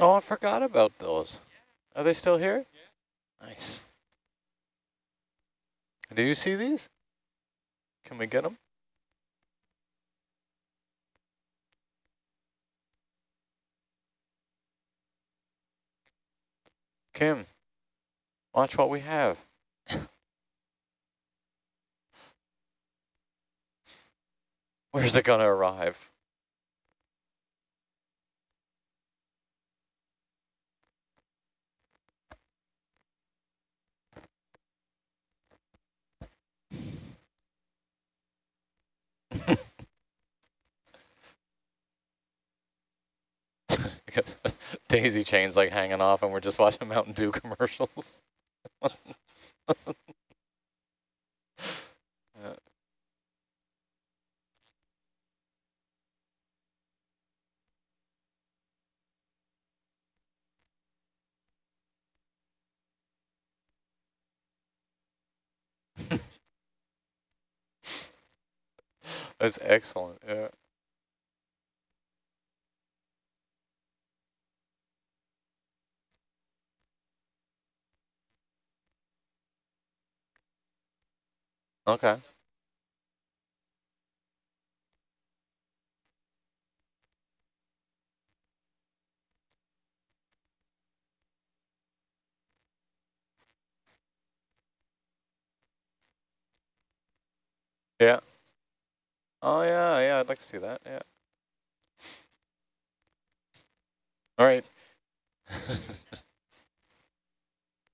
Oh, I forgot about those. Are they still here? Nice. Do you see these? Can we get them? Kim, watch what we have. Where's it gonna arrive? Daisy chains like hanging off and we're just watching Mountain Dew commercials. That's excellent, yeah. Okay. Yeah. Oh yeah, yeah, I'd like to see that, yeah. All right.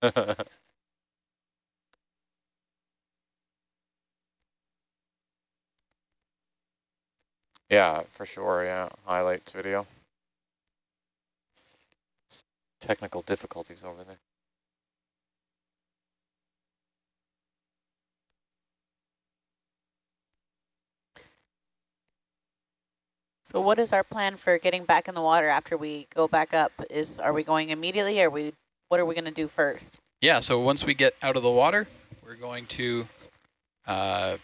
yeah, for sure, yeah. Highlights video. Technical difficulties over there. So what is our plan for getting back in the water after we go back up? Is Are we going immediately or we? what are we going to do first? Yeah, so once we get out of the water, we're going to uh,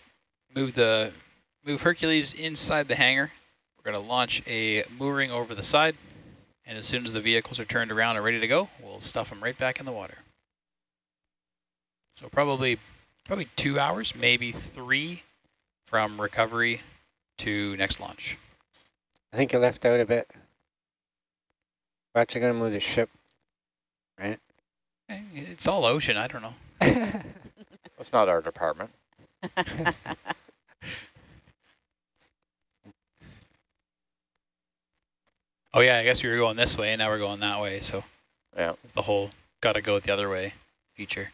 move the move Hercules inside the hangar. We're going to launch a mooring over the side, and as soon as the vehicles are turned around and ready to go, we'll stuff them right back in the water. So probably probably two hours, maybe three from recovery to next launch. I think you left out a bit. We're actually going to move the ship, right? Eh, it's all ocean. I don't know. That's not our department. oh yeah, I guess we were going this way, and now we're going that way. So yeah, the whole got to go the other way feature.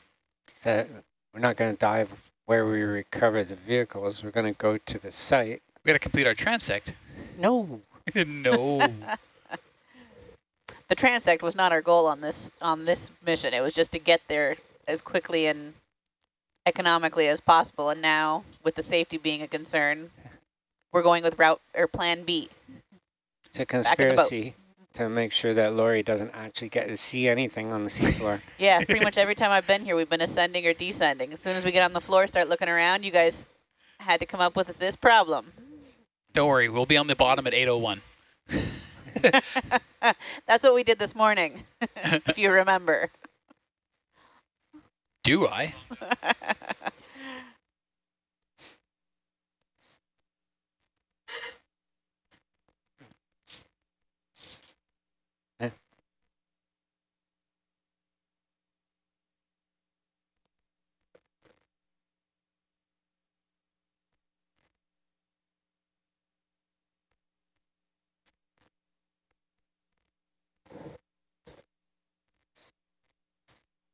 So we're not going to dive where we recover the vehicles. We're going to go to the site. We got to complete our transect. No. no. the transect was not our goal on this on this mission. It was just to get there as quickly and economically as possible. And now, with the safety being a concern, we're going with route or plan B. It's a conspiracy to make sure that Lori doesn't actually get to see anything on the seafloor. yeah, pretty much every time I've been here, we've been ascending or descending. As soon as we get on the floor, start looking around, you guys had to come up with this problem. Don't worry, we'll be on the bottom at 801. That's what we did this morning, if you remember. Do I?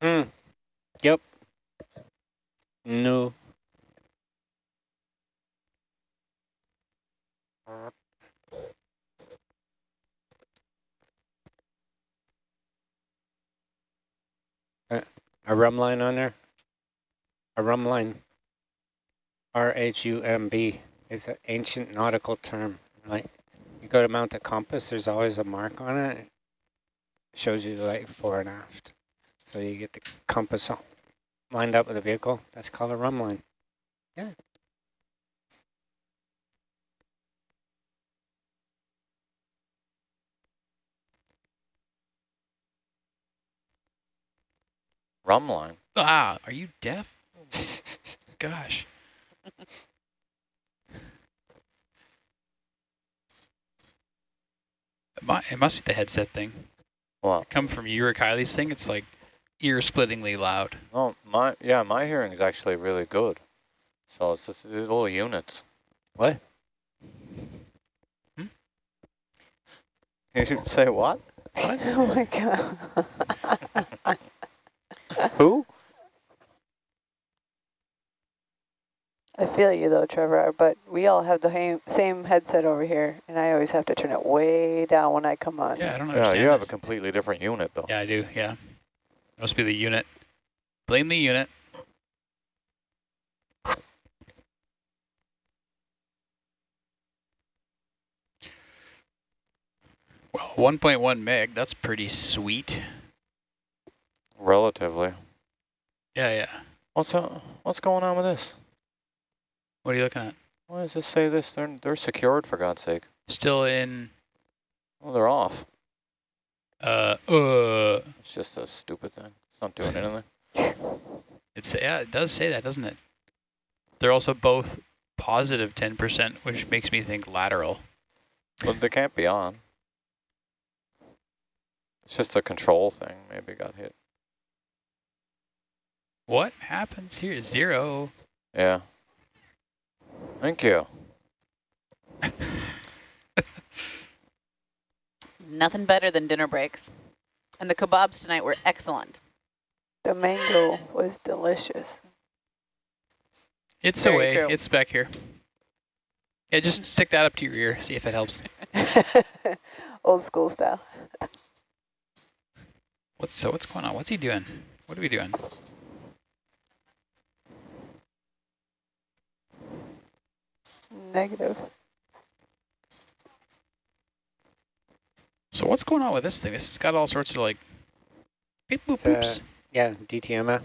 Hmm. Yep. No. Uh, a rhumb line on there? A rhumb line. R-H-U-M-B is an ancient nautical term. Like you go to mount a compass, there's always a mark on it. it shows you the light fore and aft. So you get the compass lined up with the vehicle. That's called a rhumb line. Yeah. Rhumb line. Ah, are you deaf? Gosh. it must be the headset thing. Well, come from Urich Kylie's thing. It's like ear-splittingly loud. no, my yeah, my hearing is actually really good. So it's just little units. What? Hmm? You should say what? oh my god. Who? I feel you though, Trevor, but we all have the same headset over here, and I always have to turn it way down when I come on. Yeah, I don't understand. Yeah, understand you have a completely different unit though. Yeah, I do, yeah. Must be the unit. Blame the unit. Well, 1.1 meg, that's pretty sweet. Relatively. Yeah, yeah. What's uh, what's going on with this? What are you looking at? Why does this say this? They're they're secured for God's sake. Still in, Well, they're off. Uh, uh, It's just a stupid thing. It's not doing anything. it's, yeah, it does say that, doesn't it? They're also both positive 10%, which makes me think lateral. But they can't be on. It's just a control thing. Maybe got hit. What happens here? Zero. Yeah. Thank you. Nothing better than dinner breaks. And the kebabs tonight were excellent. The mango was delicious. It's Very away. true. It's back here. Yeah, just mm. stick that up to your ear. See if it helps. Old school style. What's so? What's going on? What's he doing? What are we doing? Negative. So what's going on with this thing? This has got all sorts of like beep boop It's, uh, boops. Yeah, DTMF.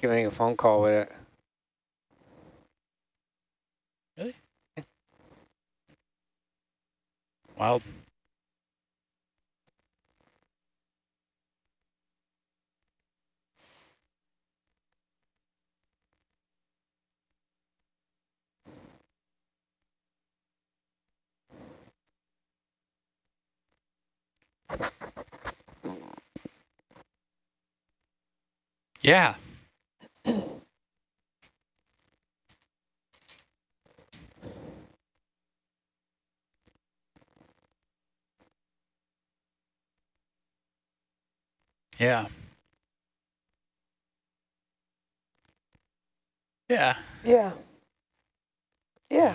Giving a phone call with it. Really? Wild. Yeah. Yeah. Yeah. Yeah. Yeah.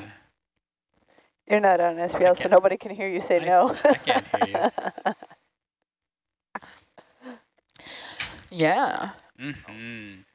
You're not on SPL, so nobody can hear you say I- no. I can't hear yeah. Mm-hmm. No.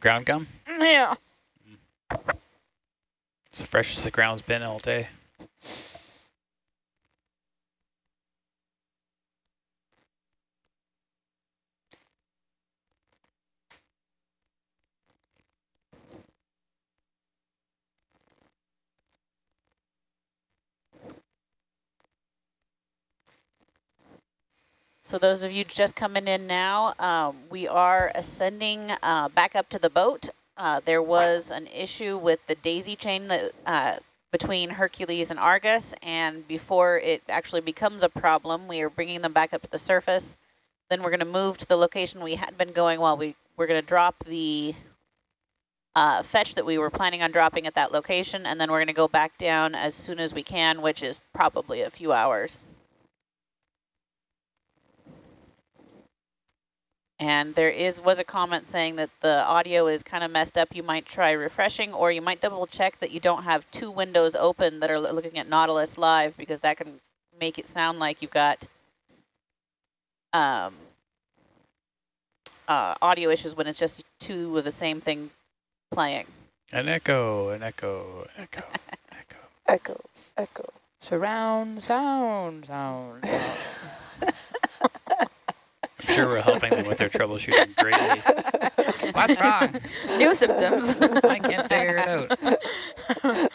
Ground gum? Yeah. It's the freshest the ground's been all day. So those of you just coming in now, um, we are ascending uh, back up to the boat. uh, there was an issue with the daisy chain that uh, between Hercules and Argus, and before it actually becomes a problem, we are bringing them back up to the surface. Then we're going to move to the location we had been going while we we're going to drop the uh, fetch that we were planning on dropping at that location, and then we're going to go back down as soon as we can, which is probably a few hours. And there is was a comment saying that the audio is kind of messed up. You might try refreshing, or you might double check that you don't have two windows open that are looking at Nautilus Live, because that can make it sound like you've got um, uh, audio issues when it's just two of the same thing playing. An echo, an echo, an echo, an echo. Echo, echo. Surround sound, sound. sound. I'm sure we're helping them with their troubleshooting greatly. What's wrong? New symptoms. I can't figure it out.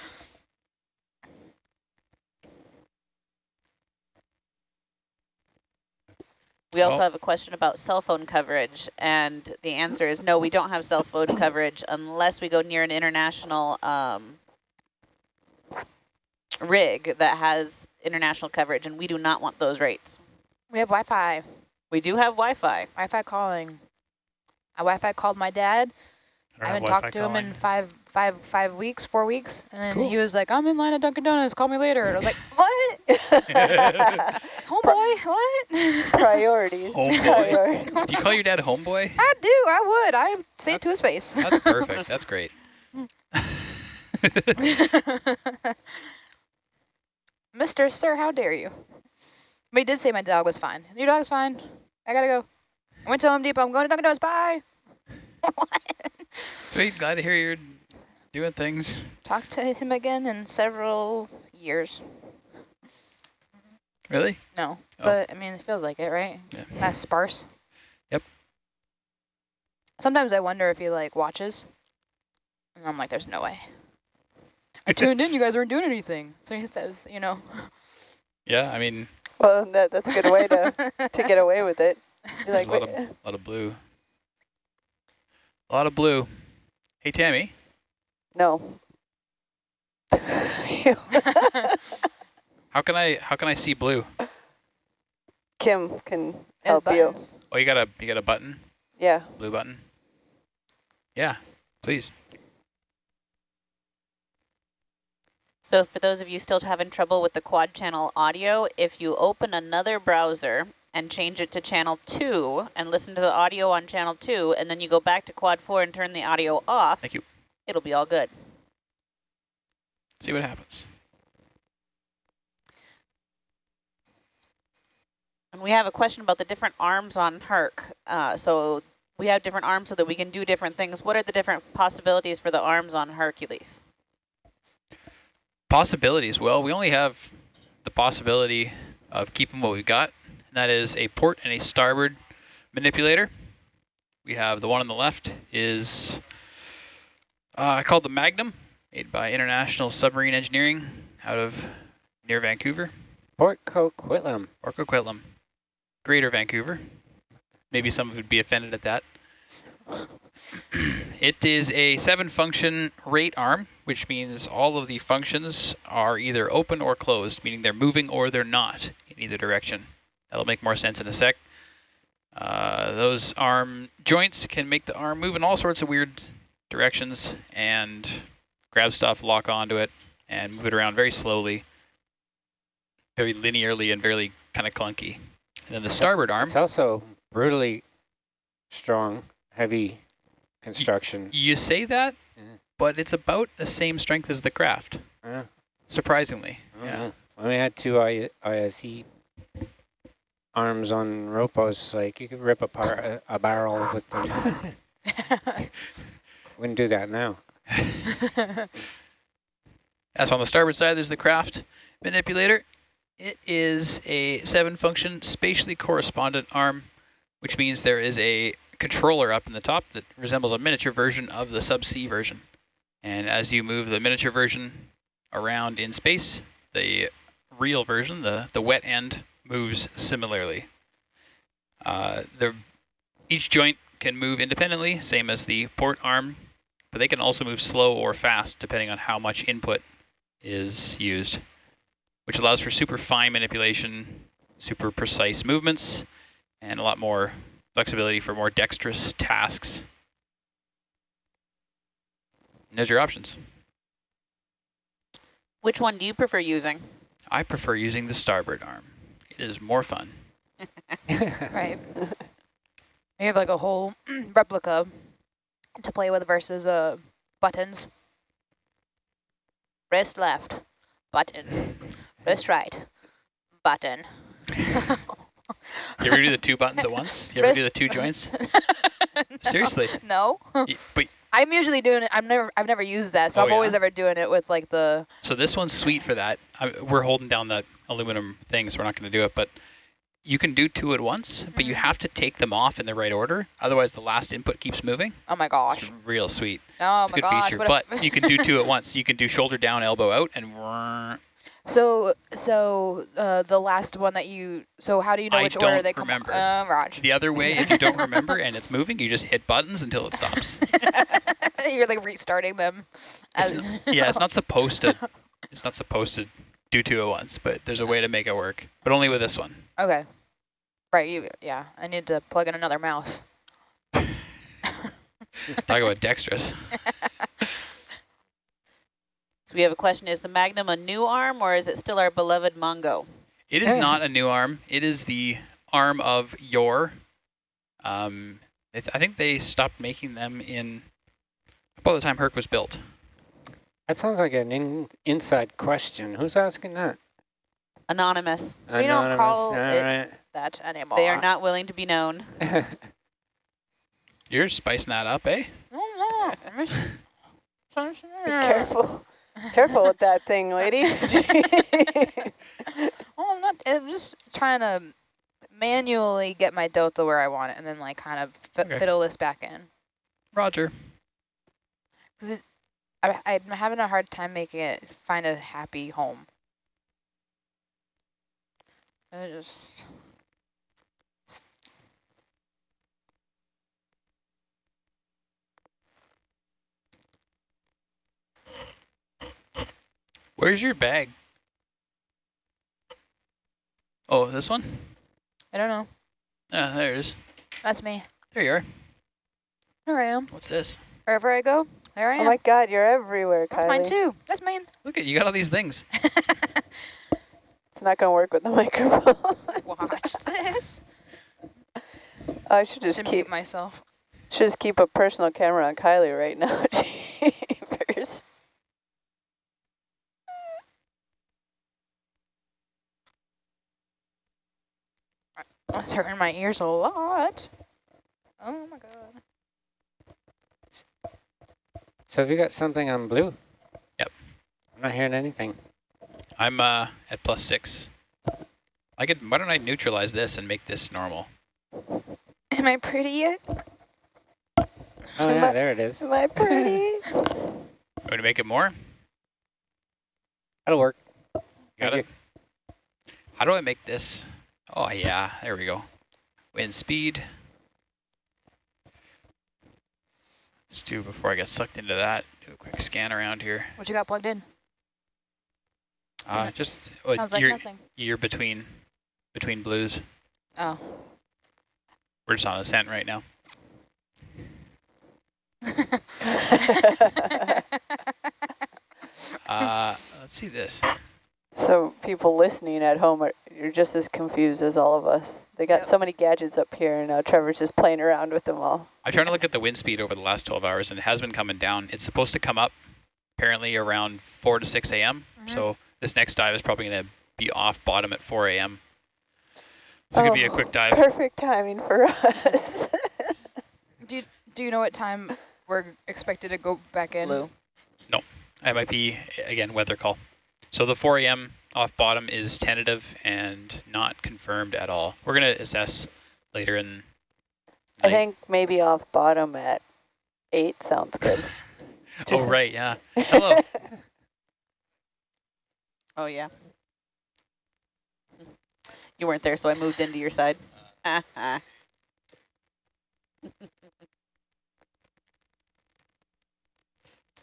We also Oh. have a question about cell phone coverage, and the answer is no, we don't have cell phone coverage unless we go near an international um, rig that has international coverage, and we do not want those rates. we have Wi-Fi. We do have Wi-Fi. Wi-Fi calling. I Wi-Fi called my dad. I, haven't talked to Wi-Fi him in five, five, five weeks, four weeks, and then Cool. he was like, "I'm in line at Dunkin' Donuts. Call me later." And I was like, "What, homeboy? What?" Priorities. Homeboy. Priorities. Do you call your dad homeboy? I do. I would. I say it to his face. That's perfect. That's great. Mister, sir, how dare you? But he did say my dog was fine. Your dog's fine. I gotta go. I went to Home Depot. I'm going to Dunkin' Donuts. Bye. Sweet. Glad to hear you're doing things. Talk to him again in several years. Really? No, Oh. but I mean, it feels like it, right? Yeah. That's sparse. Yep. Sometimes I wonder if he like watches, and I'm like, "There's no way." I tuned in. You guys weren't doing anything. So he says, you know. Yeah. I mean, Well, that, that's a good way to, to get away with it. You're like, a lot of "Wait, lot of blue. A lot of blue. Hey Tammy, no. how can I how can I see blue? Kim can His help you. Oh, you got a you got a button, Yeah. blue button. Yeah, please. So for those of you still having trouble with the quad channel audio, if you open another browser and change it to channel 2 and listen to the audio on channel 2, and then you go back to quad 4 and turn the audio off, Thank you. it'll be all good. See what happens. And we have a question about the different arms on Herc. Uh, so we have different arms so that we can do different things. What are the different possibilities for the arms on Hercules? Possibilities. Well, we only have the possibility of keeping what we've got, and that is a port and a starboard manipulator. We have the one on the left is uh, called the Magnum, made by International Submarine Engineering out of near Vancouver, Port Coquitlam. Port Coquitlam, Greater Vancouver. Maybe some would be offended at that. It is a seven function rate arm, which means all of the functions are either open or closed, meaning they're moving or they're not in either direction. That'll make more sense in a sec. Uh, those arm joints can make the arm move in all sorts of weird directions and grab stuff, lock onto it, and move it around very slowly, very linearly and very kind of clunky. And then the starboard arm, It's also brutally strong, heavy construction. you say that, Yeah. but it's about the same strength as the Kraft, Uh, surprisingly. I don't Yeah. know. When we had two I ISE arms on Ropos, like you could rip apart a, a barrel with them. Wouldn't do that now. As on the starboard side, there's the Kraft manipulator. It is a seven-function spatially correspondent arm, which means there is a controller up in the top that resembles a miniature version of the subsea version. And as you move the miniature version around in space, the real version, the, the wet end, moves similarly. Uh, the, each joint can move independently, same as the port arm but they can also move slow or fast depending on how much input is used, which allows for super fine manipulation, super precise movements, and a lot more flexibility for more dexterous tasks. And there's your options. Which one do you prefer using? I prefer using the starboard arm. It is more fun. Right. You have like a whole replica to play with versus uh buttons. Wrist left, button. Wrist right, button. You ever do the two buttons at once? You ever do the two joints? Seriously. No. But I'm usually doing it. I'm never. I've never used that, so Oh, I'm always ever doing it with like the. So this one's sweet for that. I, we're holding down the aluminum thing, so we're not going to do it. But you can do two at once, but you Mhm. have to take them off in the right order. Otherwise, the last input keeps moving. Oh my gosh. It's real sweet. Oh it's a good gosh. feature. But you can do two at once. You can do shoulder down, elbow out, and. So so uh, the last one that you. So how do you know I which order they come? remember. Uh, Raj. the other way, if you don't remember and it's moving, you just hit buttons until it stops. You're like restarting them. It's yeah, it's not supposed to. It's not supposed to do two at once, but there's a way to make it work. But only with this one. Okay. Right. You. Yeah. I need to plug in another mouse. Talk about dexterous. So we have a question, is the Magnum a new arm or is it still our beloved Mongo? It is Yeah. not a new arm. It is the arm of your. Um, I th- I think they stopped making them in about the time Herc was built. That sounds like an in, inside question. Who's asking that? Anonymous. We don't call it- Alright. That anymore. They are not willing to be known. You're spicing that up, eh? No. I'm Be careful. Careful with that thing, lady. Oh, I'm not. I'm just trying to manually get my delta where I want it, and then like kind of f- Okay. fiddle this back in. Roger. Because I, I'm having a hard time making it find a happy home. I just. Where's your bag? Oh, this one? I don't know. Ah, there it is. That's me. There you are. There I am. What's this? Wherever I go, there I am. oh my God, you're everywhere, That's mine too. That's mine. Look at you got all these things. It's not going to work with the microphone. Watch this. I should just Should keep mute myself. should just keep a personal camera on Kylie right now. Jeepers. It's hurting my ears a lot. Oh my god. so have you got something on blue? Yep. I'm not hearing anything. I'm uh, at plus six. I could. Why don't I neutralize this and make this normal? Am I pretty yet? Oh Am yeah, I- there it is. Am I pretty? Going to make it more? That'll work. Got Thank it. How do I make this? Oh yeah, there we go. Wind speed. Let's do before I get sucked into that. Do a quick scan around here. What you got plugged in? Uh, just uh, Sounds like you're nothing. you're between between blues. Oh. We're just on ascent right now. Uh, let's see this. So people listening at home are you're just as confused as all of us. They got Yep. so many gadgets up here, and now Trevor's just playing around with them all. I'm trying to look at the wind speed over the last 12 hours, and it has been coming down. It's supposed to come up apparently around 4 to 6 a.m. Mhm. So this next dive is probably going to be off bottom at 4 a.m. It's going to be a Oh, quick dive. Perfect timing for us. Do you, do you know what time we're expected to go back in? Blue. No. I might be, again, weather call. So the 4 a.m. off bottom is tentative and not confirmed at all. We're going to assess later in I think maybe off bottom at eight sounds good. Oh, right, yeah. Hello. Oh, yeah. You weren't there, so I moved into your side.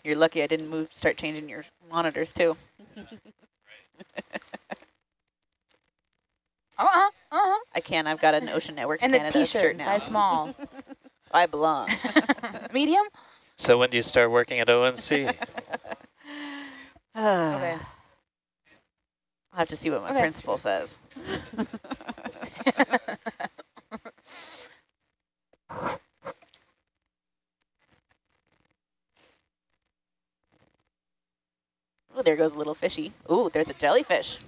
You're lucky I didn't move. Start changing your monitors too. Uh-huh, uh-huh. I can't. I've got an Ocean Networks And the Canada shirt t-shirt, now. size small. So I belong. Medium? So when do you start working at ONC? Okay. I'll have to see what my Okay. principal says. Oh, there goes a little fishy. Ooh, there's a jellyfish.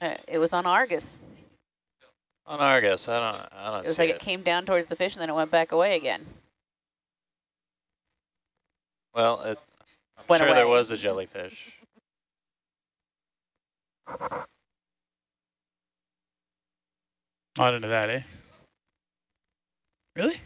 Uh, it was on Argus. On Argus, I don't, I don't It was see like it. it came down towards the fish and then it went back away again. Well, it, I'm Went sure there was a jellyfish. Not into that, eh? Really?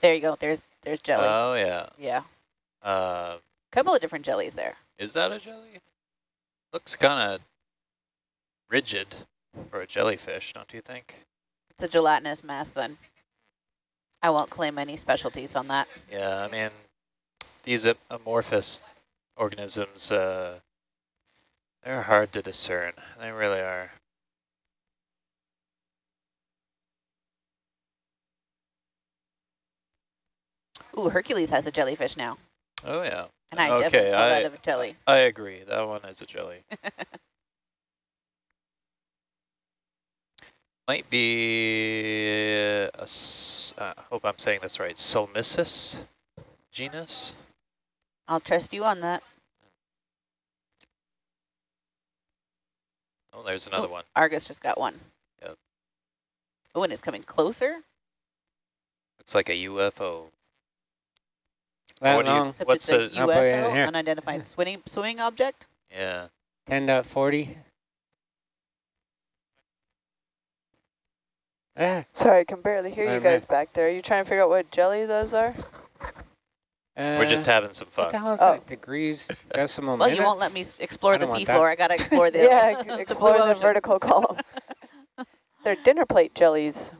There you go. There's there's jelly. Oh yeah. yeah. Uh, Couple of different jellies there. is that a jelly? Looks kind of rigid for a jellyfish, don't you think? It's a gelatinous mass then. I won't claim any specialties on that. Yeah, I mean, these amorphous organisms, uh, they're hard to discern. They really are. Ooh, Hercules has a jellyfish now. Oh yeah. And I Okay, I- that a jelly. I agree. That one is a jelly. Might be a s- uh, hope I'm saying this right. Solmissus genus. I'll trust you on that. Oh, there's another Oh. one. Argus just got one. Yep. Oh, and it's coming closer? Looks like a UFO. That what do you- long, Except What's it's a the- it USO, unidentified swimming, swimming object? Yeah. 10.40. Ah, Sorry, I can barely hear you man. guys back there. Are you trying to figure out what jelly those are? We're just uh, having some What the fun. hell is Oh. that? Degrees, decimal Well, minutes? you won't let me explore I the seafloor. I got to explore the, yeah, explore blue the vertical column. They're dinner plate jellies.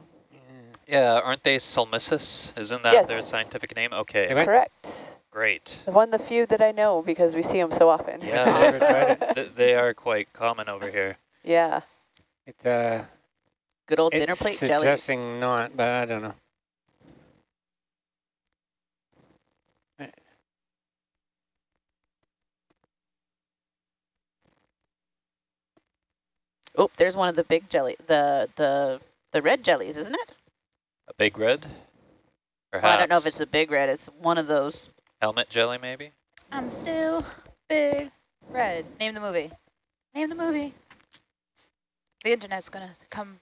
Yeah, aren't they Solmissus? Isn't that their scientific name? Okay, They Correct. great. One, of the few that I know because we see them so often. Yeah, Never. Th- they are quite common over here. yeah. It's, uh, Good old dinner it's plate jelly. suggesting not, but I don't know. Oh, there's one of the big jelly, the the the red jellies, isn't it? A big red? Perhaps. Well, I don't know if it's a big red. It's one of those. helmet jelly, maybe. I'm still big red. Name the movie. Name the movie. The internet's gonna come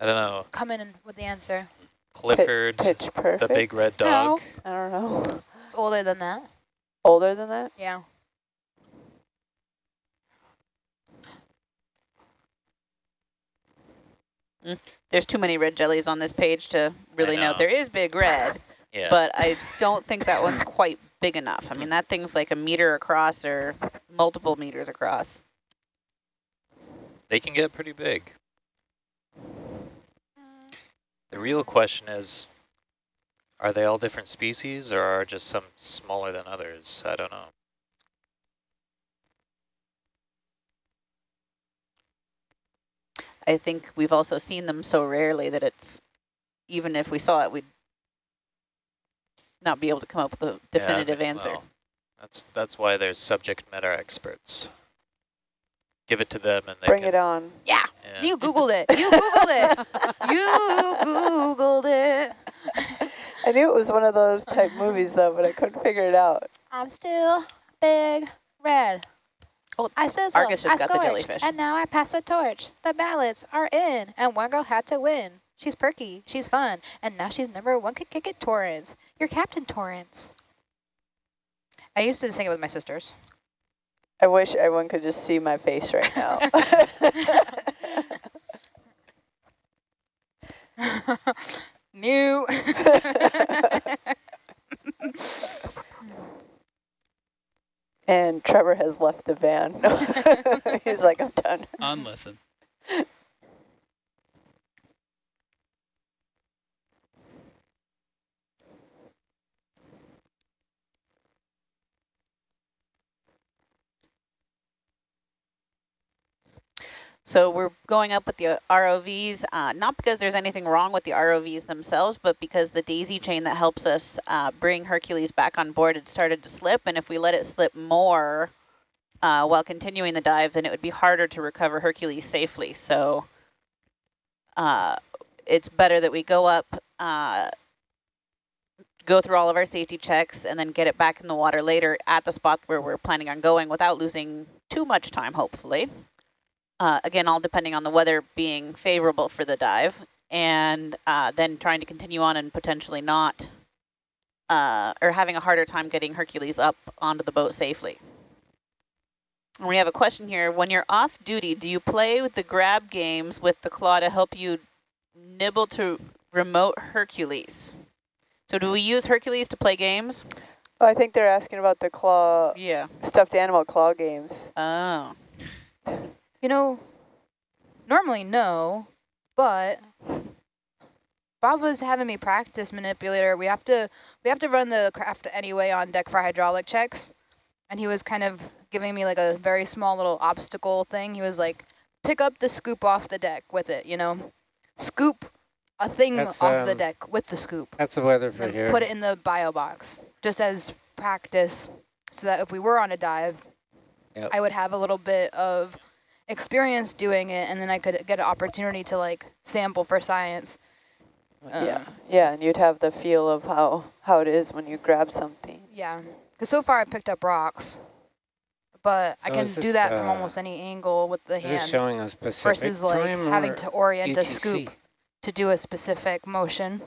I don't know. come in with the answer. Clifford, Pitch perfect. the big red dog. I don't know. It's older than that. Older than that? Yeah. There's too many red jellies on this page to really know. know. There is big red, Yeah. but I don't think that one's quite big enough. I mean, that thing's like a meter across or multiple meters across. they can get pretty big. The real question is, are they all different species or are just some smaller than others? I don't know. I think we've also seen them so rarely that it's, even if we saw it, we'd not be able to come up with a definitive Yeah, answer. well, that's that's why there's subject matter experts. Give it to them and they Bring can. it on. Yeah. yeah. You Googled it. You Googled it. You Googled it. I knew it was one of those type movies though, but I couldn't figure it out. I'm still big red. Oh, I said so. Argus just I got the scorched, jellyfish. And now I pass the torch. The ballots are in, and one girl had to win. She's perky. She's fun. And now she's number one could kick it Torrance. You're Captain Torrance. I used to sing it with my sisters. I wish everyone could just see my face right now. New. And Trevor has left the van. He's like, I'm done. Unlisten. So we're going up with the ROVs, uh, not because there's anything wrong with the ROVs themselves, but because the daisy chain that helps us uh, bring Hercules back on board had started to slip. And if we let it slip more uh, while continuing the dive, then it would be harder to recover Hercules safely. So uh, it's better that we go up, uh, go through all of our safety checks, and then get it back in the water later at the spot where we're planning on going without losing too much time, hopefully. Uh, again, all depending on the weather being favorable for the dive, and uh, then trying to continue on and potentially not, uh, or having a harder time getting Hercules up onto the boat safely. And we have a question here. When you're off duty, do you play with the grab games with the claw to help you nibble to remote Hercules? So do we use Hercules to play games? Oh, I think they're asking about the claw, Yeah. stuffed animal claw games. Oh. You know, normally no, but Bob was having me practice manipulator. We have to we have to run the Kraft anyway on deck for hydraulic checks. And he was kind of giving me like a very small little obstacle thing. He was like, pick up the scoop off the deck with it, you know? Scoop a thing That's, off the um, deck with the scoop. That's the weather for here. put it in the bio box just as practice so that if we were on a dive, Yep. I would have a little bit of experience doing it and then I could get an opportunity to like sample for science. yeah, Um, yeah, and you'd have the feel of how, how it is when you grab something. Yeah, because so far I picked up rocks, but I can do this, that from uh, almost any angle with the hand showing a specific versus like time having to orient a scoop to do a specific motion.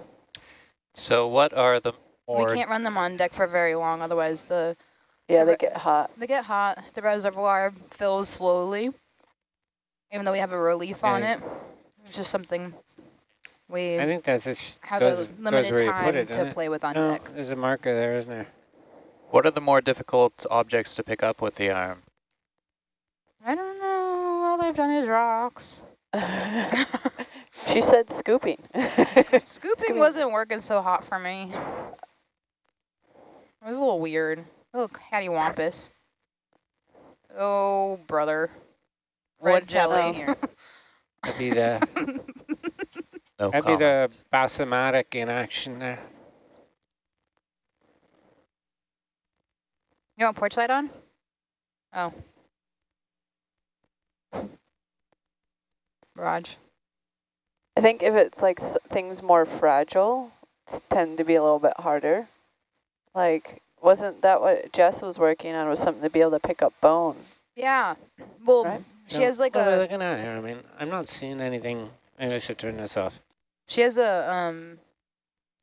So what are the we can't run them on deck for very long, otherwise the Yeah, they get hot. they get hot. The reservoir fills slowly, even though we have a relief on it. It's just something we I think that's just have goes, a limited time put it, to doesn't it? play with on No, deck. there's a marker there, isn't there? what are the more difficult objects to pick up with the arm? I don't know. All they've done is rocks. she said scooping. Scooping Scooping. wasn't working so hot for me. It was a little weird. A little cattywampus. Oh, brother. Red What's jelly. happening here? That'd be the No that'd be the basomatic in action there. You want porch light on? Oh. Raj. I think if it's like s things more fragile, tend to be a little bit harder. Like, wasn't that what Jess was working on? Was something to be able to pick up bone? Yeah. Well, Right. She No, has like what are we a looking at here? I mean, I'm not seeing anything. Maybe I should turn this off. she has a um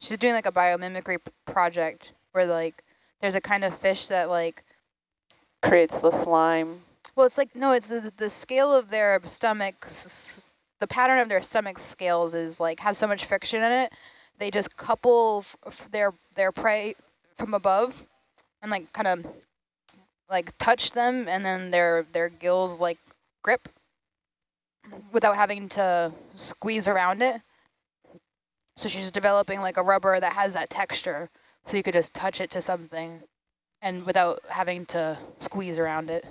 she's doing like a biomimicry project where like there's a kind of fish that like Creates the slime. Well, it's like, no, it's the, the scale of their stomach, s- s- the pattern of their stomach scales is like, has so much friction in it. They just couple f f their, their prey from above and like kind of like touch them and then their, their gills like grip without having to squeeze around it. So she's developing like a rubber that has that texture so you could just touch it to something and without having to squeeze around it.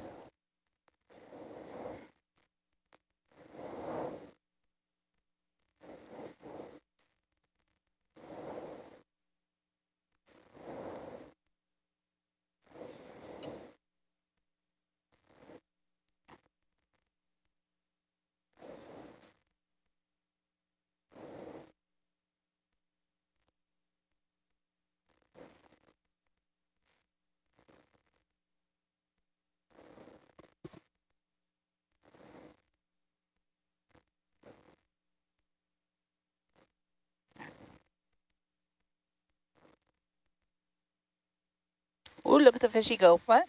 Ooh, look at the fishy go. What?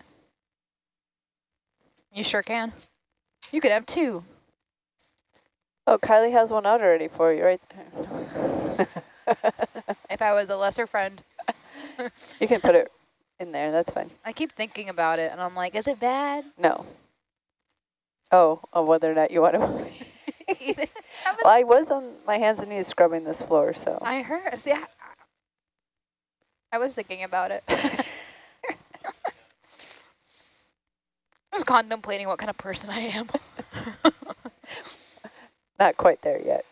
You sure can. You could have two. Oh, Kylie has one out already for you, right there. If I was a lesser friend. you can put it in there. That's fine. I keep thinking about it, and I'm like, is it bad? No. Oh, of whether or not you want to. well, I was on my hands and knees scrubbing this floor, so. I heard. See, I, I was thinking about it. I was contemplating what kind of person I am. Not quite there yet.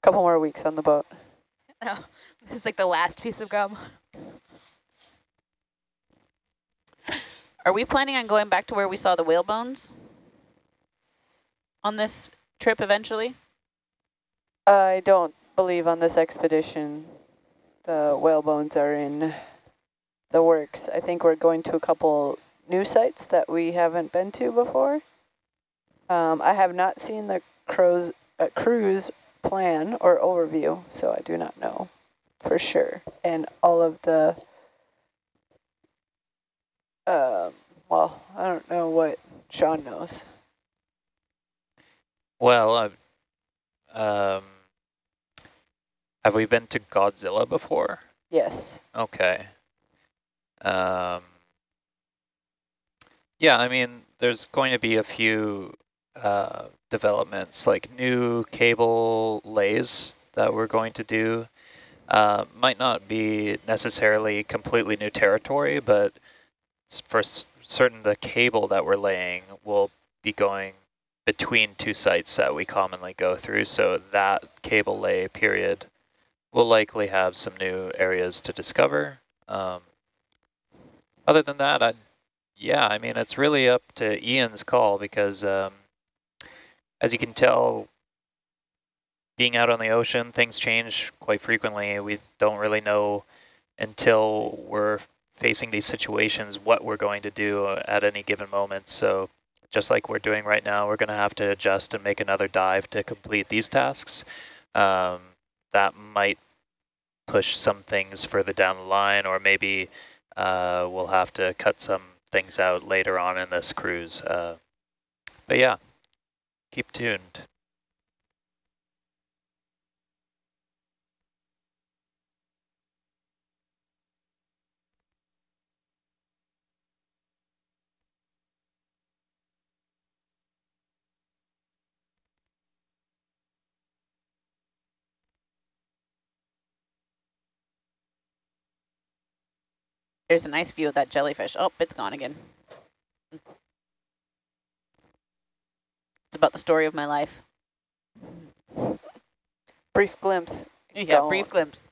Couple more weeks on the boat. no, this is like the last piece of gum. Are we planning on going back to where we saw the whale bones on this trip eventually? I don't believe on this expedition the whale bones are in the works. I think we're going to a couple new sites that we haven't been to before. Um, I have not seen the crows, uh, cruise plan or overview, so I do not know for sure. And all of the, uh, well, I don't know what Sean knows. Well, I've, um, have we been to Godzilla before? Yes. Okay. Um, yeah, I mean, there's going to be a few uh, developments, like new cable lays that we're going to do. Uh, might not be necessarily completely new territory, but for certain the cable that we're laying will be going between two sites that we commonly go through. So that cable lay period will likely have some new areas to discover. Um, other than that, I, yeah, I mean, it's really up to Ian's call because um, as you can tell, being out on the ocean, things change quite frequently. We don't really know until we're facing these situations what we're going to do at any given moment. So just like we're doing right now, we're going to have to adjust and make another dive to complete these tasks. Um, that might push some things further down the line, or maybe uh, we'll have to cut some things out later on in this cruise. Uh, but yeah, keep tuned. There's a nice view of that jellyfish. Oh, it's gone again. It's about the story of my life. Brief glimpse. Yeah, Don't. brief glimpse.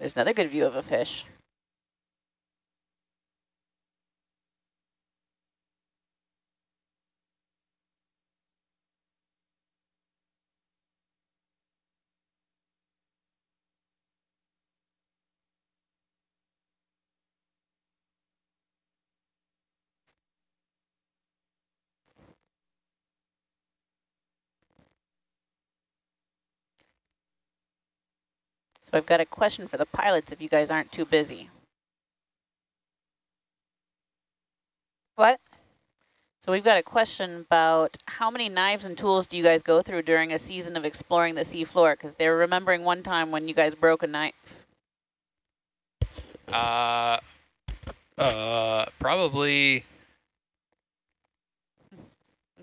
There's another good view of a fish. So I've got a question for the pilots if you guys aren't too busy. What? So we've got a question about how many knives and tools do you guys go through during a season of exploring the seafloor? Because they're remembering one time when you guys broke a knife. Uh, uh, probably,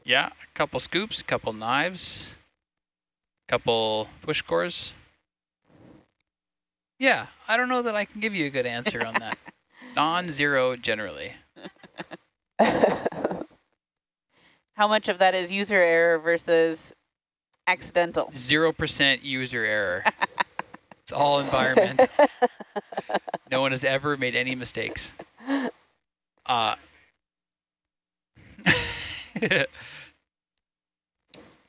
yeah, a couple scoops, a couple knives, a couple push cores. Yeah, I don't know that I can give you a good answer on that. Non-zero generally. How much of that is user error versus accidental? Zero percent user error. it's all environment. No one has ever made any mistakes. Uh,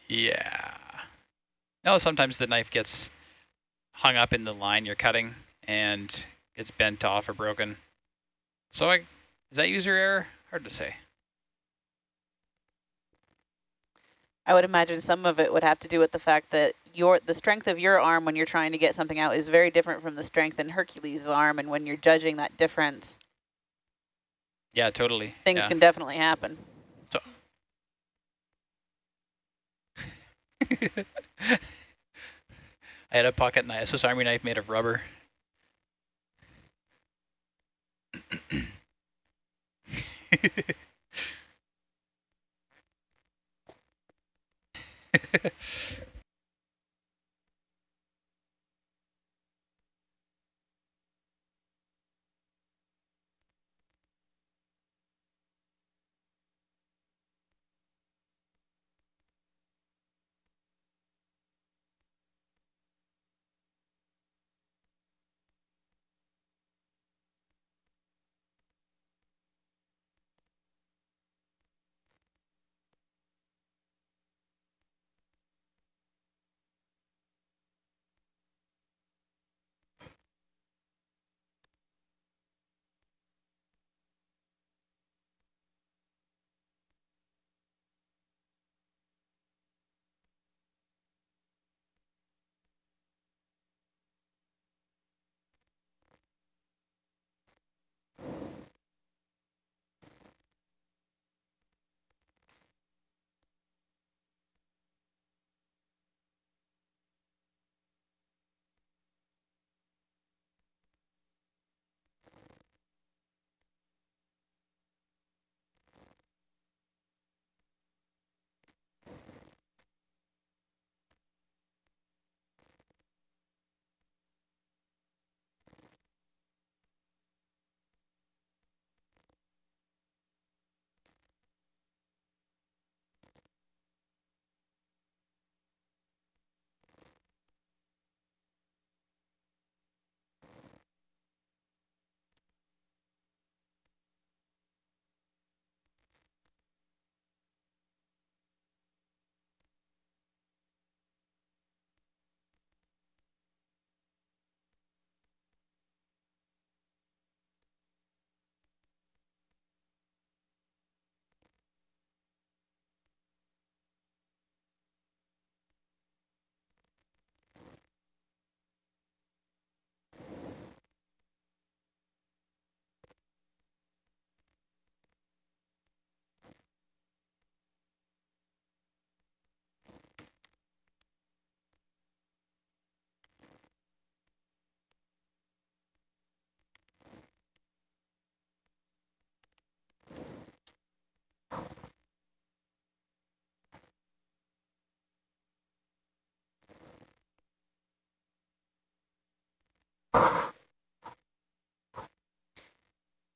yeah. No, sometimes the knife gets hung up in the line you're cutting and it's bent off or broken. So I, is that user error? Hard to say. I would imagine some of it would have to do with the fact that your the strength of your arm when you're trying to get something out is very different from the strength in Hercules' arm, and when you're judging that difference, Yeah, totally. things yeah. can definitely happen. I had a pocket knife, Swiss Army knife made of rubber.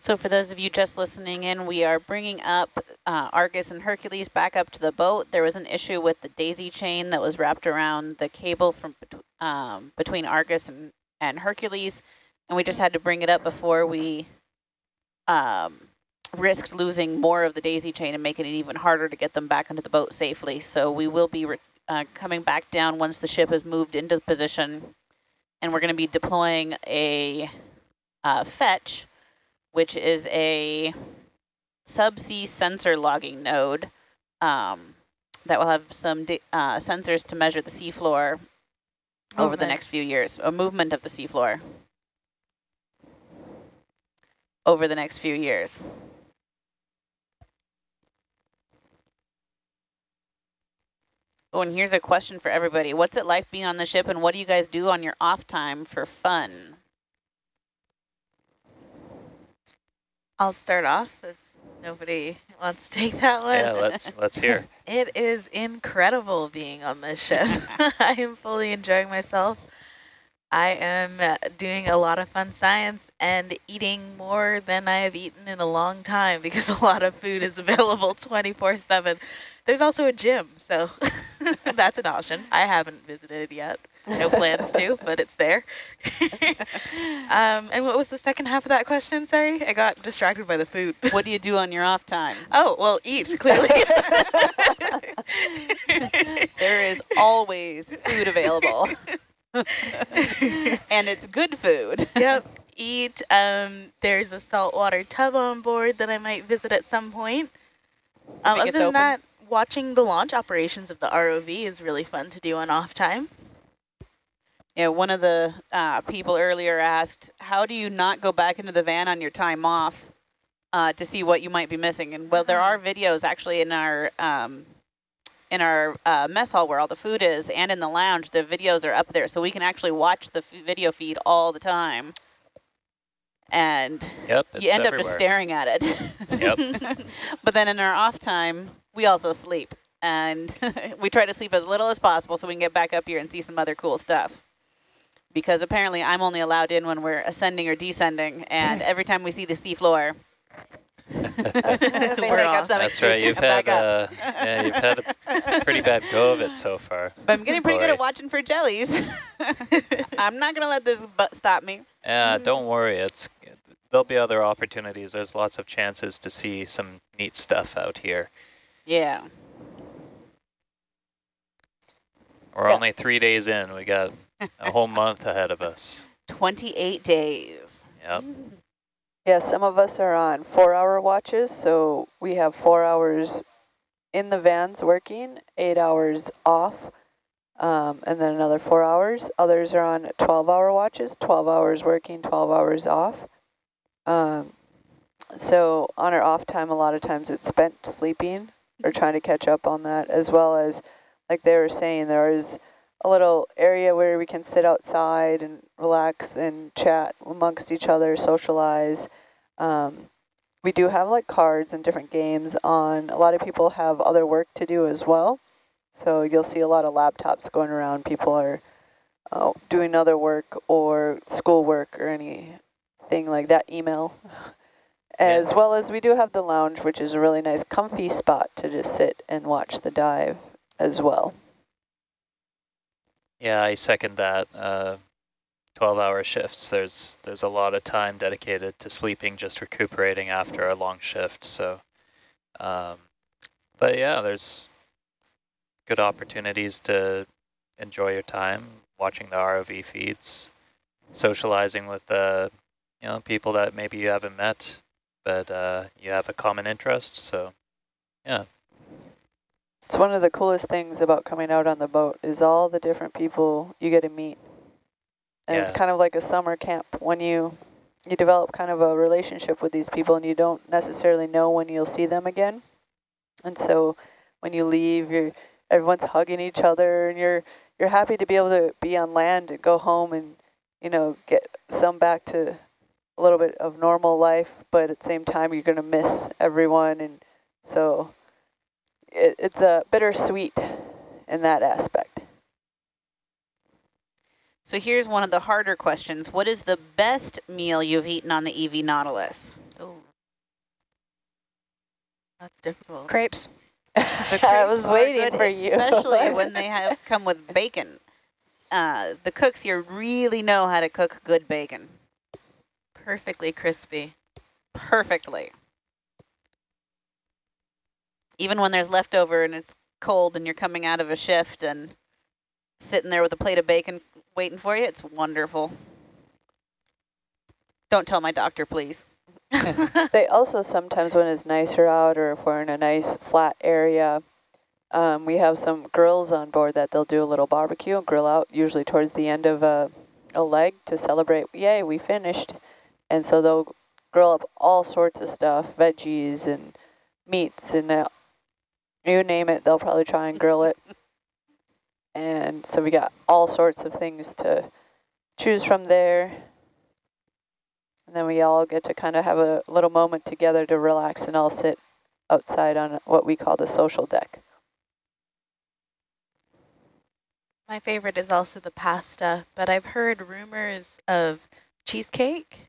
So for those of you just listening in, we are bringing up uh, Argus and Hercules back up to the boat. There was an issue with the daisy chain that was wrapped around the cable from um, between Argus and, and Hercules. and we just had to bring it up before we um, risked losing more of the daisy chain and making it even harder to get them back into the boat safely. So we will be uh, coming back down once the ship has moved into position, and we're going to be deploying a uh, fetch, which is a subsea sensor logging node um, that will have some uh, sensors to measure the seafloor over the next few years, a movement of the seafloor over the next few years. Oh, and here's a question for everybody. What's it like being on the ship and what do you guys do on your off time for fun? I'll start off if nobody wants to take that one. Yeah, let's let's hear. it is incredible being on this ship. I am fully enjoying myself. I am uh, doing a lot of fun science and eating more than I have eaten in a long time because a lot of food is available 24-7. There's also a gym, so that's an option. I haven't visited it yet. No plans to, but it's there. um, and what was the second half of that question? Sorry, I got distracted by the food. What do you do on your off time? Oh, well, eat, clearly. there is always food available. and it's good food. Yep, eat. Um, there's a saltwater tub on board that I might visit at some point. Um, other than open. that, watching the launch operations of the ROV is really fun to do on off time. Yeah, one of the uh, people earlier asked, how do you not go back into the van on your time off uh, to see what you might be missing? And well, there are videos actually in our um, in our uh, mess hall where all the food is and in the lounge, the videos are up there. So we can actually watch the video feed all the time. And yep, you end everywhere. up just staring at it. Yep. but then in our off time, we also sleep. And we try to sleep as little as possible so we can get back up here and see some other cool stuff. Because apparently I'm only allowed in when we're ascending or descending. And every time we see the seafloor, That's right. You've had uh, yeah, you've had a pretty bad go of it so far. But I'm getting pretty Boy. good at watching for jellies. I'm not gonna let this stop me. Yeah, don't worry. It's there'll be other opportunities. There's lots of chances to see some neat stuff out here. Yeah. We're yeah. only three days in. We got a whole month ahead of us. 28 days. Yep. Yeah, some of us are on four-hour watches, so we have four hours in the vans working, eight hours off, um, and then another four hours. Others are on 12-hour watches, 12 hours working, 12 hours off. Um, so on our off time, a lot of times it's spent sleeping or trying to catch up on that, as well as, like they were saying, there is a little area where we can sit outside and relax and chat amongst each other, socialize. Um, we do have like cards and different games on. A lot of people have other work to do as well. So you'll see a lot of laptops going around. People are uh, doing other work or school work or anything like that, email. As yeah. well as we do have the lounge, which is a really nice comfy spot to just sit and watch the dive as well. Yeah, I second that. Uh, 12-hour shifts, there's there's a lot of time dedicated to sleeping, just recuperating after a long shift. So, um, but yeah, there's good opportunities to enjoy your time watching the ROV feeds, socializing with the you know people that maybe you haven't met, but uh, you have a common interest. So, yeah. It's one of the coolest things about coming out on the boat is all the different people you get to meet. And yeah. it's kind of like a summer camp when you you develop kind of a relationship with these people and you don't necessarily know when you'll see them again. And so when you leave, you're everyone's hugging each other and you're you're happy to be able to be on land and go home and you know get some back to a little bit of normal life, but at the same time you're going to miss everyone and so it, it's a bittersweet in that aspect. So here's one of the harder questions. What is the best meal you've eaten on the EV Nautilus? Oh, that's difficult. Crepes. I was waiting good, for you. Especially when they have come with bacon. Uh, the cooks here really know how to cook good bacon. perfectly crispy. perfectly. Even when there's leftover and it's cold and you're coming out of a shift and sitting there with a plate of bacon waiting for you, it's wonderful. Don't tell my doctor, please. They also sometimes, when it's nicer out or if we're in a nice flat area, um, we have some grills on board that they'll do a little barbecue and grill out, usually towards the end of a, a leg to celebrate, yay, we finished. And so they'll grill up all sorts of stuff, veggies and meats and uh, you name it, they'll probably try and grill it. And so we got all sorts of things to choose from there. And then we all get to kind of have a little moment together to relax and all sit outside on what we call the social deck. My favorite is also the pasta, but I've heard rumors of cheesecake.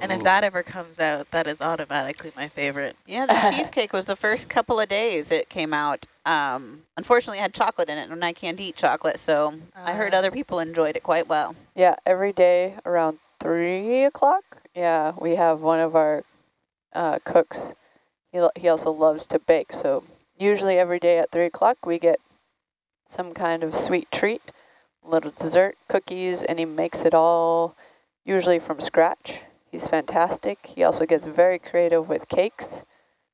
And if that ever comes out, that is automatically my favorite. Yeah, the cheesecake was the first couple of days it came out. Um, unfortunately, it had chocolate in it, and I can't eat chocolate, so I heard Uh. other people enjoyed it quite well. Yeah, every day around 3 o'clock, yeah, we have one of our uh, cooks. He, he also loves to bake, so usually every day at 3 o'clock we get some kind of sweet treat, little dessert, cookies, and he makes it all usually from scratch. He's fantastic. He also gets very creative with cakes.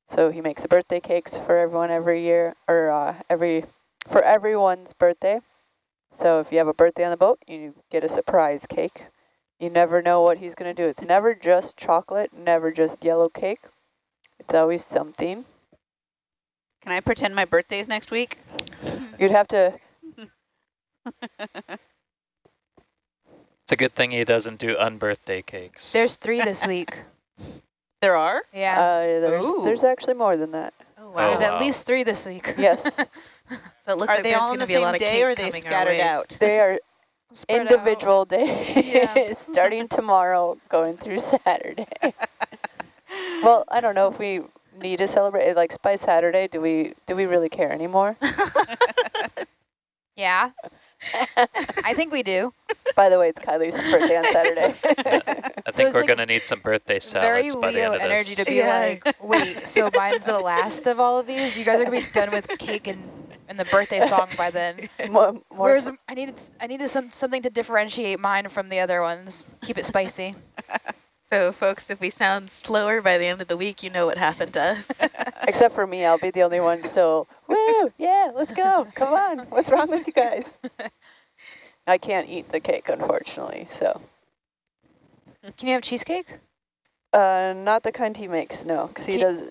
So he makes birthday cakes for everyone every year, or uh, every for everyone's birthday. So if you have a birthday on the boat, you get a surprise cake. You never know what he's going to do. It's never just chocolate, never just yellow cake. It's always something. Can I pretend my birthday's next week? You'd have to, It's a good thing he doesn't do unbirthday cakes. There's three this week. There are? Yeah. uh, there's, Ooh. there's actually more than that. Oh, wow. There's wow. at least three this week. Yes, So it looks Are like they there's all on going the to be a same lot of day cake or are they coming our scattered out? they are Spread out. individual days, Yeah. starting tomorrow, going through Saturday. well, I don't know if we need to celebrate, like by Saturday, do we, do we really care anymore? Yeah. I think we do. By the way, it's Kylie's birthday on Saturday. I think it's we're like going to need some birthday Very salads by the end of energy this. to be Yeah. like, wait, so mine's the last of all of these? You guys are gonna be done with cake and, and the birthday song by then. more, more Whereas I needed I needed some something to differentiate mine from the other ones. Keep it spicy. So folks, if we sound slower by the end of the week, you know what happened to us. Except for me, I'll be the only one still, woo, yeah, let's go, come on, what's wrong with you guys? I can't eat the cake, unfortunately, so. Can you have cheesecake? Uh, not the kind he makes, no, because he does,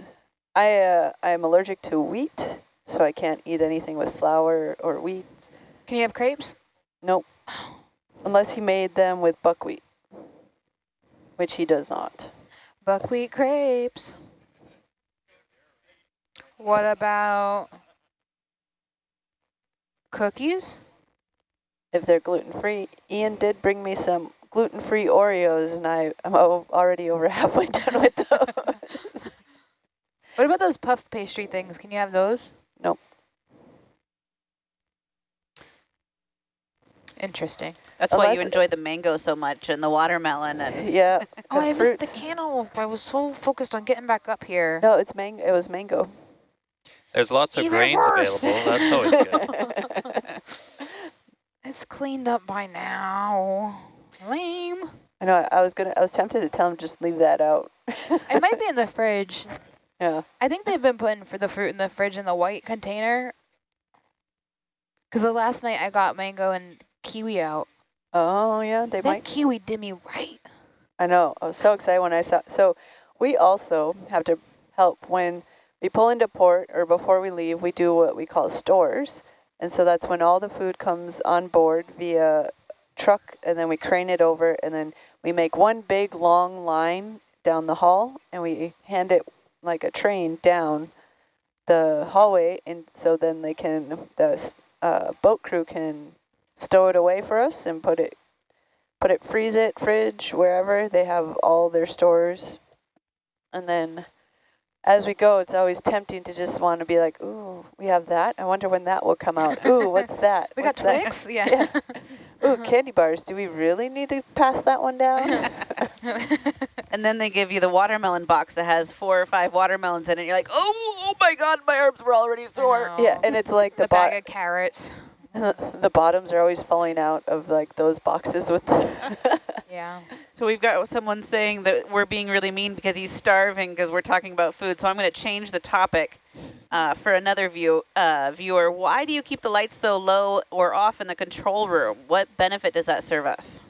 I, uh, I am allergic to wheat, so I can't eat anything with flour or wheat, Can you have crepes? nope, unless he made them with buckwheat, which he does not. Buckwheat crepes. What about cookies? If they're gluten-free, Ian did bring me some gluten-free Oreos, and I, I'm already over halfway done with those. What about those puff pastry things? Can you have those? Nope. Interesting. That's why you Unless- enjoy the mango so much and the watermelon and yeah. Oh, the I missed the fruits. cantaloupe. I was so focused on getting back up here. No, it's mango. It was mango. There's lots of Even grains worse. available. That's always good. It's cleaned up by now. Lame. I know. I was gonna. I was tempted to tell him just leave that out. It might be in the fridge. Yeah. I think they've been putting for the fruit in the fridge in the white container. Because the last night I got mango and kiwi out. Oh yeah, they That might. kiwi did me right. I know. I was so excited when I saw. So we also have to help when we pull into port or before we leave. We do what we call stores, and so that's when all the food comes on board via truck, and then we crane it over, and then we make one big long line down the hall, and we hand it like a train down the hallway, and so then they can the uh, boat crew can stow it away for us and put it put it, freeze it, fridge, wherever. They have all their stores. And then as we go, it's always tempting to just want to be like, ooh, we have that. I wonder when that will come out. Ooh, what's that? We got that?" Twix? Yeah. Yeah. Ooh, uh-huh. candy bars. Do we really need to pass that one down? And then they give you the watermelon box that has four or five watermelons in it. You're like, oh, oh my God, my arms were already sore. yeah, and it's like the the bag of carrots. the bottoms are always falling out of like those boxes with Yeah. So we've got someone saying that we're being really mean because he's starving because we're talking about food. So I'm going to change the topic uh, for another view uh, viewer. Why do you keep the lights so low or off in the control room? What benefit does that serve us?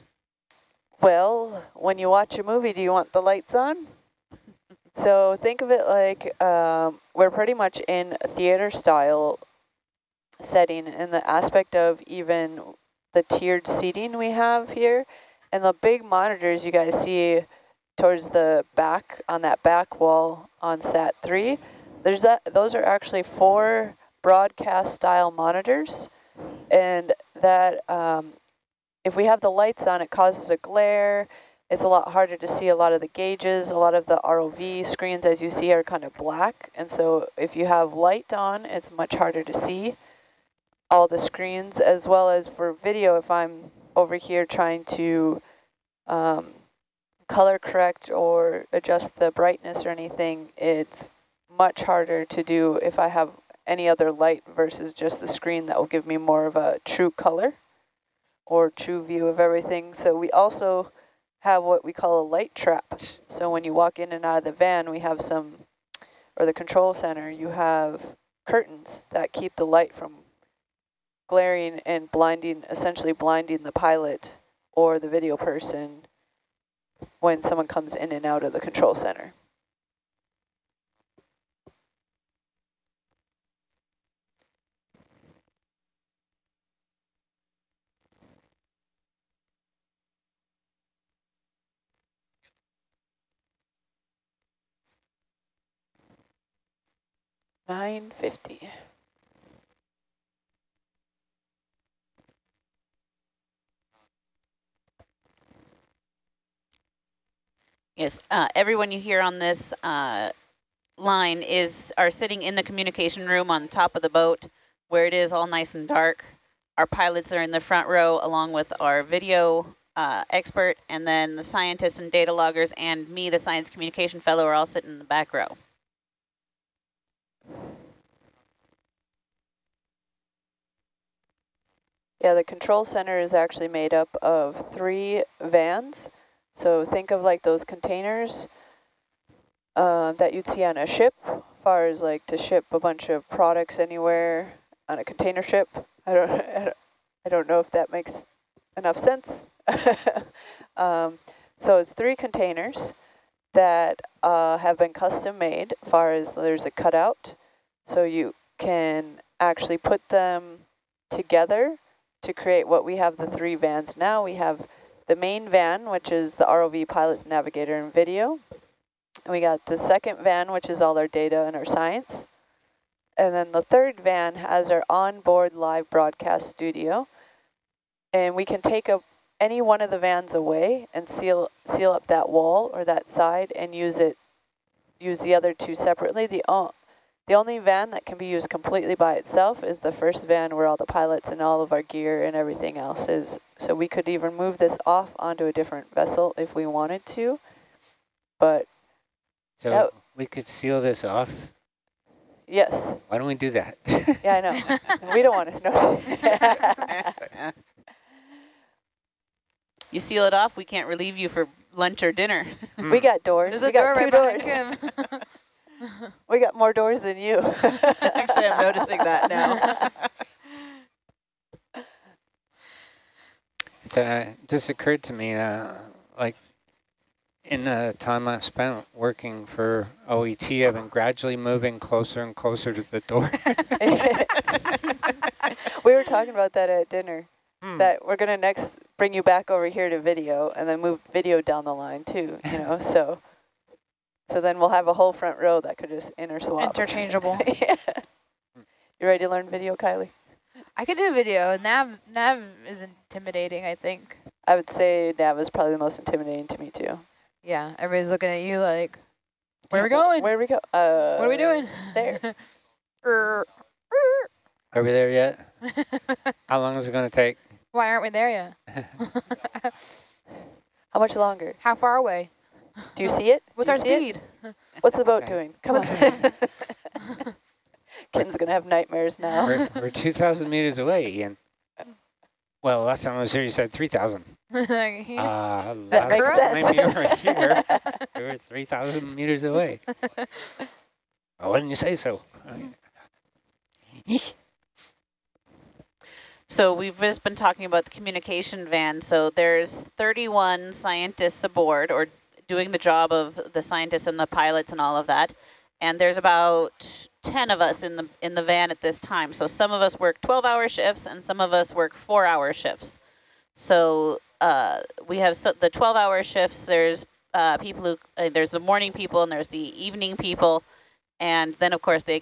Well, when you watch a movie, do you want the lights on? So think of it like um, we're pretty much in theater style setting in the aspect of even the tiered seating we have here. And the big monitors you guys see towards the back on that back wall on SAT 3, there's that. those are actually four broadcast style monitors. And that um, if we have the lights on, it causes a glare. It's a lot harder to see a lot of the gauges. A lot of the ROV screens, as you see, are kind of black. And so if you have light on, it's much harder to see all the screens, as well as for video, if I'm over here trying to um, color correct or adjust the brightness or anything, it's much harder to do if I have any other light versus just the screen that will give me more of a true color or true view of everything. So we also have what we call a light trap. So when you walk in and out of the van, we have some, or the control center, you have curtains that keep the light from glaring and blinding, essentially blinding the pilot or the video person when someone comes in and out of the control center. Nine fifty. Yes, uh, everyone you hear on this uh, line is are sitting in the communication room on top of the boat where it is all nice and dark. Our pilots are in the front row along with our video uh, expert and then the scientists and data loggers and me, the science communication fellow, are all sitting in the back row. Yeah, the control center is actually made up of three vans. So think of like those containers uh, that you'd see on a ship, far as like to ship a bunch of products anywhere on a container ship. I don't, I don't, know if that makes enough sense. um, so it's three containers that uh, have been custom made, far as there's a cutout. So you can actually put them together to create what we have the three vans now. We have the main van, which is the ROV pilot's navigator and video. And we got the second van, which is all our data and our science. And then the third van has our onboard live broadcast studio. And we can take a, any one of the vans away and seal seal up that wall or that side and use it use the other two separately. The the only van that can be used completely by itself is the first van where all the pilots and all of our gear and everything else is. So we could even move this off onto a different vessel if we wanted to. But So Yep. we could seal this off. yes, Why don't we do that? yeah, I know. we don't want to. No. You seal it off, we can't relieve you for lunch or dinner. we got doors. There's we a door got two right doors. We got more doors than you. Actually, I'm noticing that now. So uh, it just occurred to me, uh, like in the time I've spent working for OET, I've been gradually moving closer and closer to the door. we were talking about that at dinner. Hmm. That we're gonna next bring you back over here to video, and then move video down the line too. You know, so so then we'll have a whole front row that could just interswap. Interchangeable. yeah. You ready to learn video, Kylie? I could do video. Nav Nav is intimidating, I think. I would say Nav is probably the most intimidating to me too. Yeah, everybody's looking at you like, where are we going? Where are we go? Uh, what are we doing? There. Er, Are we there yet? How long is it going to take? Why aren't we there yet? How much longer? How far away? Do you see it? What's our you see it? speed? What's the boat Okay. doing? Come What's on. Kim's gonna have nightmares now. we're, we're 2,000 meters away, Ian. Well, last time I was here, you said 3,000. Uh, That last makes time sense. you were here, we were 3,000 meters away. Why didn't you say so? So we've just been talking about the communication van. So there's 31 scientists aboard or doing the job of the scientists and the pilots and all of that. And there's about 10 of us in the in the van at this time. So some of us work 12-hour shifts and some of us work 4-hour shifts. So uh, we have so the 12-hour shifts. There's uh, people who uh, there's the morning people and there's the evening people, and then of course they